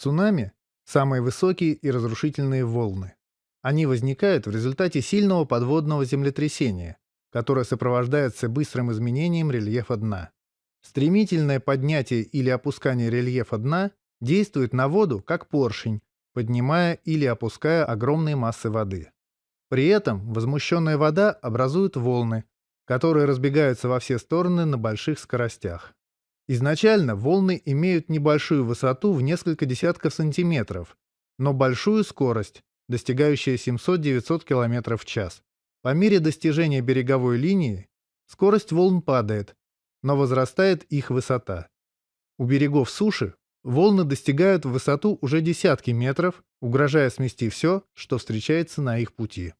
Цунами – самые высокие и разрушительные волны. Они возникают в результате сильного подводного землетрясения, которое сопровождается быстрым изменением рельефа дна. Стремительное поднятие или опускание рельефа дна действует на воду как поршень, поднимая или опуская огромные массы воды. При этом возмущенная вода образует волны, которые разбегаются во все стороны на больших скоростях. Изначально волны имеют небольшую высоту в несколько десятков сантиметров, но большую скорость, достигающую 700-900 км в час. По мере достижения береговой линии скорость волн падает, но возрастает их высота. У берегов суши волны достигают высоту уже десятки метров, угрожая смести все, что встречается на их пути.